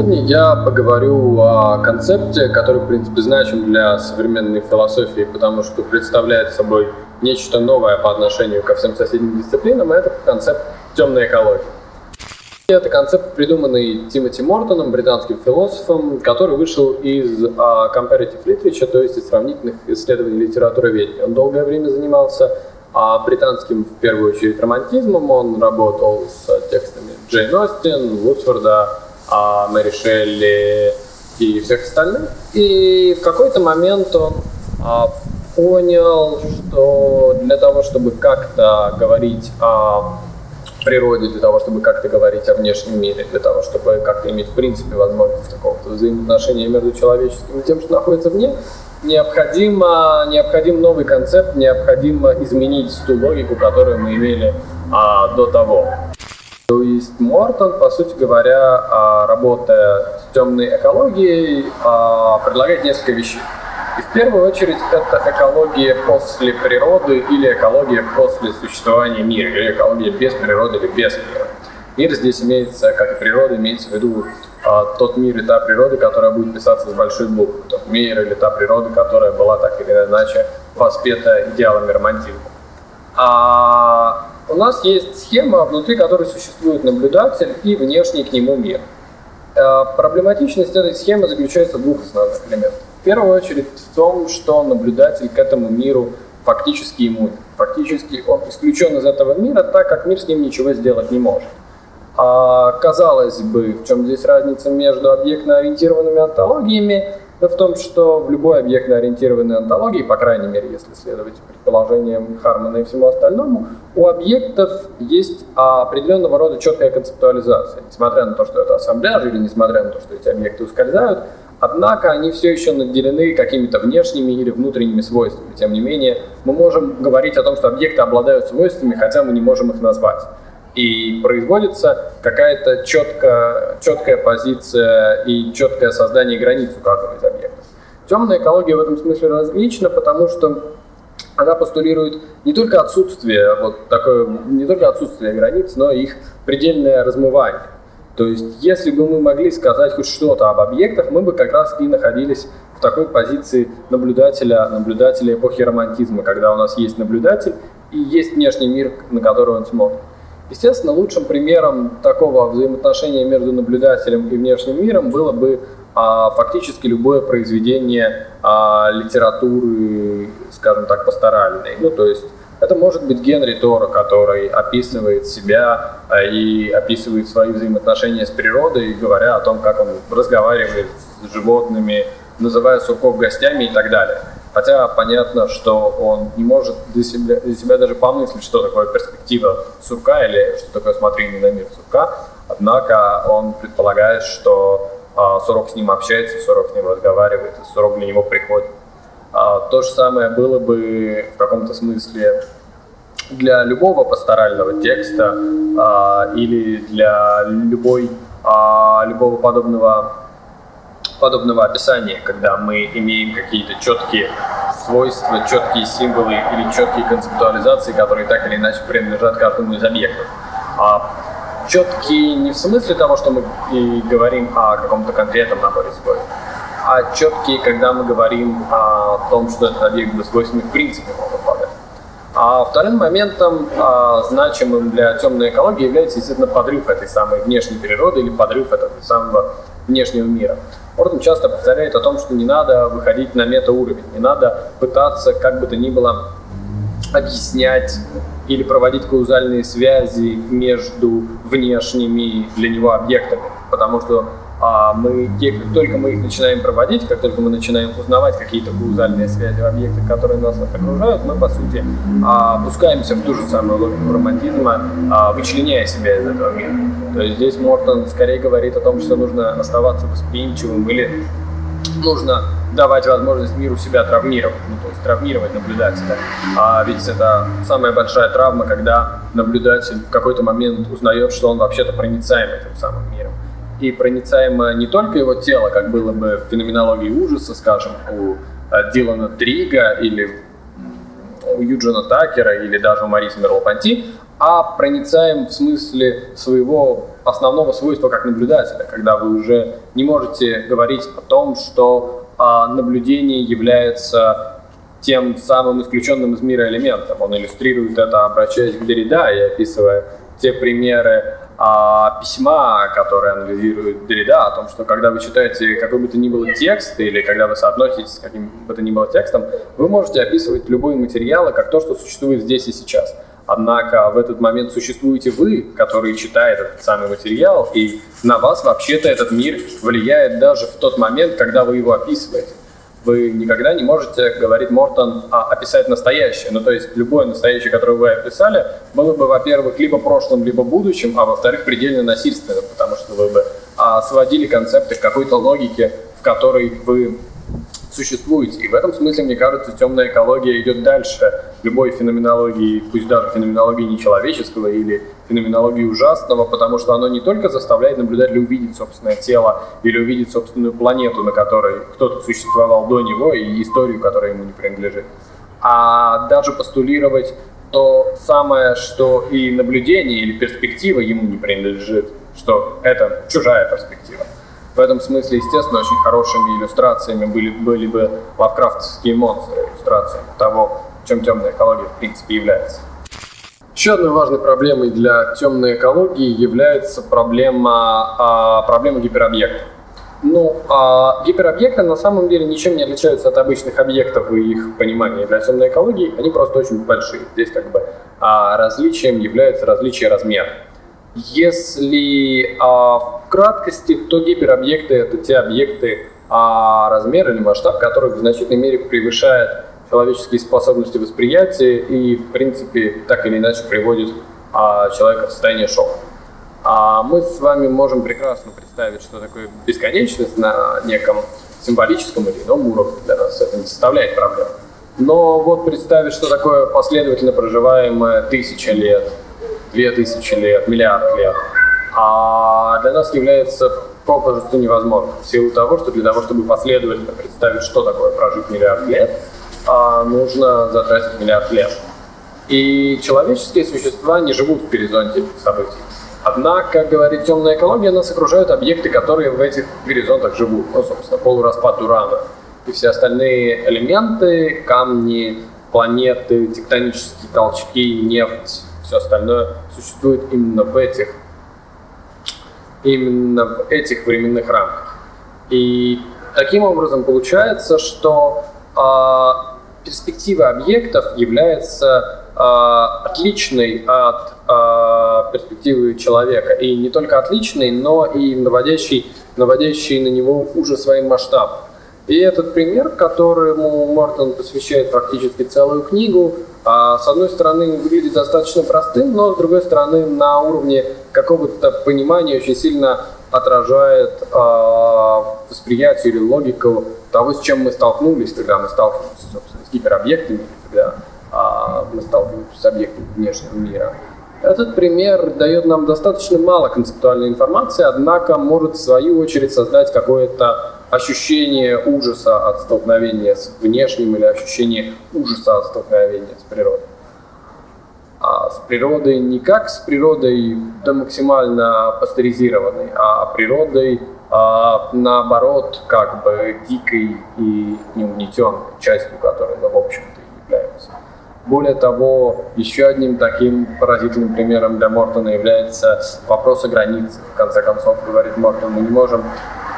Сегодня я поговорю о концепте, который, в принципе, значим для современной философии, потому что представляет собой нечто новое по отношению ко всем соседним дисциплинам, это концепт темной экологии. Это концепт, придуманный Тимоти Мортоном, британским философом, который вышел из uh, comparative literature, то есть из сравнительных исследований литературы ведения. Он долгое время занимался uh, британским, в первую очередь, романтизмом. Он работал с текстами Джейн Остин, Вудсфорда, uh, Мэри Шелли и всех остальных. И в какой-то момент он понял, что для того, чтобы как-то говорить о природе, для того, чтобы как-то говорить о внешнем мире, для того, чтобы как-то иметь в принципе возможность какого-то взаимоотношения между человеческим и тем, что находится вне, необходимо, необходим новый концепт, необходимо изменить ту логику, которую мы имели а, до того. Есть Мортон, по сути говоря, а, работая с темной экологией, а, предлагает несколько вещей. И в первую очередь это экология после природы или экология после существования мира, или экология без природы или без мира. Мир здесь имеется, как и природа, имеется в виду а, тот мир и та природа, которая будет писаться с большой буквы. Тот мир или та природа, которая была так или иначе воспета идеалами романтизма. А у нас есть схема, внутри которой существует наблюдатель и внешний к нему мир. А, проблематичность этой схемы заключается в двух основных элементах. В первую очередь в том, что наблюдатель к этому миру фактически иммунен. Фактически он исключен из этого мира, так как мир с ним ничего сделать не может. А, казалось бы, в чем здесь разница между объектно-ориентированными антологиями? Да в том, что в любой объектно-ориентированной антологии, по крайней мере, если следовать предположениям Хармана и всему остальному, у объектов есть определенного рода четкая концептуализация. Несмотря на то, что это ассамбляж, или несмотря на то, что эти объекты ускользают, Однако они все еще наделены какими-то внешними или внутренними свойствами. Тем не менее, мы можем говорить о том, что объекты обладают свойствами, хотя мы не можем их назвать. И производится какая-то четкая, четкая позиция и четкое создание границ у каждого из. Темная экология в этом смысле различна, потому что она постулирует не только отсутствие, вот такое, не только отсутствие границ, но и их предельное размывание. То есть, если бы мы могли сказать хоть что-то об объектах, мы бы как раз и находились в такой позиции наблюдателя, наблюдателя эпохи романтизма, когда у нас есть наблюдатель и есть внешний мир, на который он смотрит. Естественно, лучшим примером такого взаимоотношения между наблюдателем и внешним миром было бы а, фактически любое произведение а, литературы, скажем так, пасторальной. Ну, то есть это может быть Генри Торо, который описывает себя а, и описывает свои взаимоотношения с природой, говоря о том, как он разговаривает с животными, называя сурков гостями и так далее. Хотя понятно, что он не может для себя, для себя даже помыслить, что такое перспектива сурка или что такое смотрение на мир сурка. Однако он предполагает, что а, сурок с ним общается, сурок с ним разговаривает, и сурок для него приходит. А, то же самое было бы в каком-то смысле для любого пасторального текста а, или для любой, любого подобного, подобного описания, когда мы имеем какие-то четкие свойства, четкие символы или четкие концептуализации, которые так или иначе принадлежат каждому из объектов. Четкие не в смысле того, что мы и говорим о каком-то конкретном наборе свойств, а четкие, когда мы говорим о том, что этот объект бы свойствами в принципе мог обладать. А вторым моментом, а, значимым для темной экологии, является, естественно, подрыв этой самой внешней природы или подрыв этого самого внешнего мира. Орден часто повторяет о том, что не надо выходить на метауровень, не надо пытаться как бы то ни было объяснять или проводить каузальные связи между внешними для него объектами, потому что а мы, как только мы их начинаем проводить, как только мы начинаем узнавать какие-то каузальные связи в объектах, которые нас окружают, мы, по сути, а, опускаемся в ту же самую логику романтизма, а, вычленяя себя из этого мира. То есть здесь Мортон скорее говорит о том, что нужно оставаться восприимчивым или нужно давать возможность миру себя травмировать, ну, то есть травмировать наблюдателя. А ведь это самая большая травма, когда наблюдатель в какой-то момент узнает, что он вообще-то проницаем этим самым миром и проницаемо не только его тело, как было бы в феноменологии ужаса, скажем, у э, Дилана Трига или у Юджина Такера или даже у Мариса Мерлопанти, а проницаем в смысле своего основного свойства как наблюдателя, когда вы уже не можете говорить о том, что а, наблюдение является тем самым исключенным из мира элементом. Он иллюстрирует это, обращаясь к Derrida и описывая те примеры а, письма, которые анализирует Derrida, о том, что когда вы читаете какой бы то ни было текст, или когда вы соотноситесь с каким бы то ни было текстом, вы можете описывать любые материалы как то, что существует здесь и сейчас. Однако в этот момент существуете вы, который читает этот самый материал, и на вас вообще-то этот мир влияет даже в тот момент, когда вы его описываете вы никогда не можете, говорит Мортон, а, описать настоящее. Ну, то есть любое настоящее, которое вы описали, было бы, во-первых, либо прошлым, либо будущим, а во-вторых, предельно насильственным, потому что вы бы а, сводили концепты к какой-то логике, в которой вы существуете. И в этом смысле, мне кажется, темная экология идет дальше любой феноменологии, пусть даже феноменологии нечеловеческого или феноменологии ужасного, потому что оно не только заставляет наблюдателя увидеть собственное тело или увидеть собственную планету, на которой кто-то существовал до него, и историю, которая ему не принадлежит, а даже постулировать то самое, что и наблюдение или перспектива ему не принадлежит, что это чужая перспектива. В этом смысле, естественно, очень хорошими иллюстрациями были, были бы лавкрафтовские монстры, иллюстрациями того, чем темная экология в принципе является. Еще одной важной проблемой для темной экологии является проблема, а, проблема гиперобъектов. Ну, а гиперобъекты на самом деле ничем не отличаются от обычных объектов и их понимания для темной экологии, они просто очень большие. Здесь как бы а, различием является различие размера. Если а, в краткости, то гиперобъекты — это те объекты, а размер или масштаб которых в значительной мере превышает человеческие способности восприятия и, в принципе, так или иначе приводит а, человека в состояние шока. А мы с вами можем прекрасно представить, что такое бесконечность на неком символическом или ином уровне для нас это не составляет проблем. Но вот представить, что такое последовательно проживаемое тысяча лет, две тысячи лет, миллиард лет, а для нас является попросту невозможно. В силу того, что для того, чтобы последовательно представить, что такое прожить миллиард лет, а нужно затратить миллиард лет. И человеческие существа не живут в горизонте событий. Однако, говорит темная экология, нас окружают объекты, которые в этих горизонтах живут. Ну, собственно, полураспад урана. И все остальные элементы, камни, планеты, тектонические толчки, нефть, все остальное существует именно в этих, именно в этих временных рамках. И таким образом получается, что э, перспектива объектов является э, отличной от э, перспективы человека. И не только отличной, но и наводящей, наводящей на него уже своим масштабом. И этот пример, которому Мортон посвящает практически целую книгу, с одной стороны выглядит достаточно простым, но с другой стороны на уровне какого-то понимания очень сильно отражает э, восприятие или логику того, с чем мы столкнулись, когда мы сталкиваемся, собственно, с гиперобъектами, когда э, мы сталкиваемся с объектами внешнего мира. Этот пример дает нам достаточно мало концептуальной информации, однако может в свою очередь создать какое-то ощущение ужаса от столкновения с внешним или ощущение ужаса от столкновения с природой а с природой не как с природой да максимально пастеризированной, а природой а, наоборот как бы дикой и неугнетенной частью которой мы в общем-то являемся. Более того, еще одним таким поразительным примером для Мортона является вопрос о границе. В конце концов, говорит Мортон, мы не можем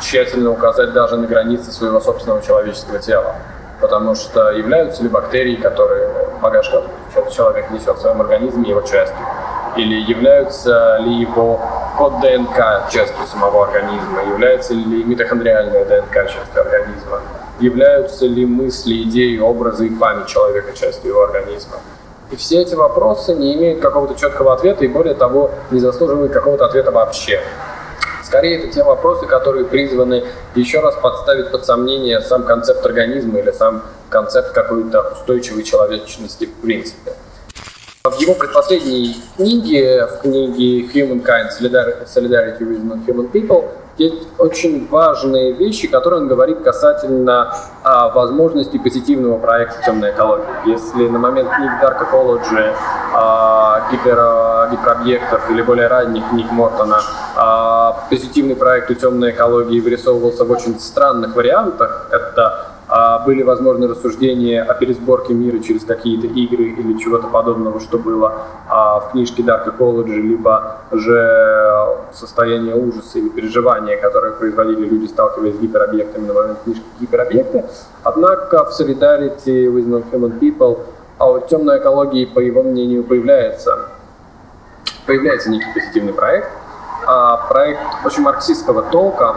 тщательно указать даже на границы своего собственного человеческого тела потому что являются ли бактерии, которые багаж, который человек несет в своем организме, его частью, или являются ли его код ДНК частью самого организма, является ли митохондриальная ДНК частью организма, являются ли мысли, идеи, образы и память человека частью его организма. И все эти вопросы не имеют какого-то четкого ответа и, более того, не заслуживают какого-то ответа вообще. Скорее, это те вопросы, которые призваны еще раз подставить под сомнение сам концепт организма или сам концепт какой-то устойчивой человечности в принципе. В его предпоследней книге, в книге Humankind Solidarity with Non-Human People, есть очень важные вещи, которые он говорит касательно а, возможностей позитивного проекта темной экологии. Если на момент книг Dark Ecology а, гипер гиперобъектов или более ранних книг Мортона, а, позитивный проект у темной экологии вырисовывался в очень странных вариантах. Это а были возможны рассуждения о пересборке мира через какие-то игры или чего-то подобного, что было а, в книжке Dark Ecology, либо же состояние ужаса или переживания, которые производили люди, сталкиваясь с гиперобъектами на момент книжки гиперобъекты. Однако в Solidarity with Non-Human People у темной экологии, по его мнению, появляется, появляется некий позитивный проект, а проект очень марксистского толка,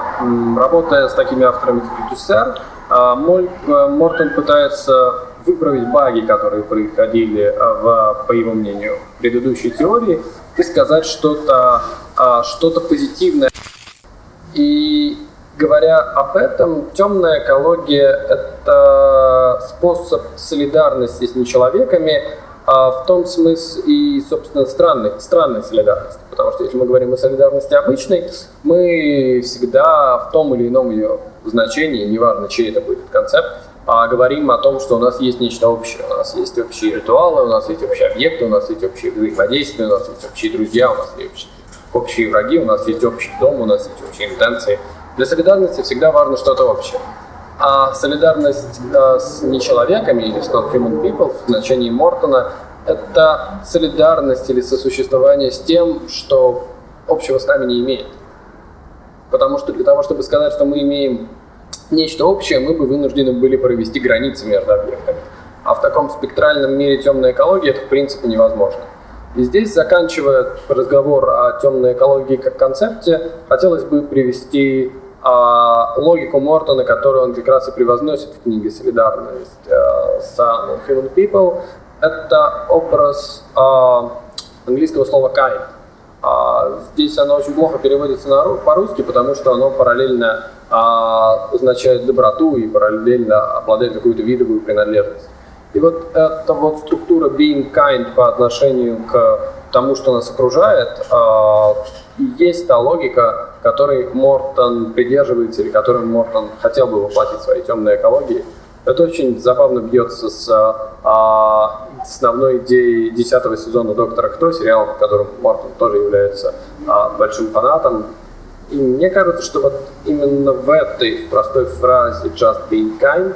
работая с такими авторами, как Дюссер, а, э, Мортон пытается выправить баги, которые происходили, э, в, по его мнению, в предыдущей теории, и сказать что-то а, что позитивное. И говоря об этом, темная экология — это способ солидарности с нечеловеками, а в том смысле и, собственно, странной, странной солидарности. Потому что если мы говорим о солидарности обычной, мы всегда в том или ином ее значении, неважно, чей это будет концепт, а говорим о том, что у нас есть нечто общее. У нас есть общие ритуалы, у нас есть общие объекты, у нас есть общие взаимодействия, у нас есть общие друзья, у нас есть общие, враги, у нас есть общий дом, у нас есть общие интенции. Для солидарности всегда важно что-то общее. А солидарность э, с нечеловеками или с non-human people в значении Мортона – это солидарность или сосуществование с тем, что общего с нами не имеет. Потому что для того, чтобы сказать, что мы имеем нечто общее, мы бы вынуждены были провести границы между объектами. А в таком спектральном мире темной экологии это в принципе невозможно. И здесь, заканчивая разговор о темной экологии как концепте, хотелось бы привести а, логику Мортона, которую он как раз и превозносит в книге «Солидарность а, с Human People». Это образ а, английского слова kind. А, здесь оно очень плохо переводится на, по-русски, потому что оно параллельно а, означает доброту и параллельно обладает какую-то видовую принадлежность. И вот эта вот структура being kind по отношению к тому, что нас окружает, а, есть та логика, которой Мортон придерживается или которой Мортон хотел бы воплотить в своей темной экологии. Это очень забавно бьется с а, основной идеей десятого сезона «Доктора Кто», сериал, которым Мортон тоже является а, большим фанатом. И мне кажется, что вот именно в этой простой фразе «just being kind»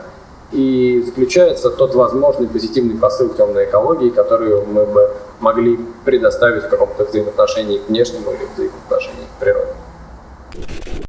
и заключается тот возможный позитивный посыл темной экологии, который мы бы могли предоставить в каком-то взаимоотношении к внешнему или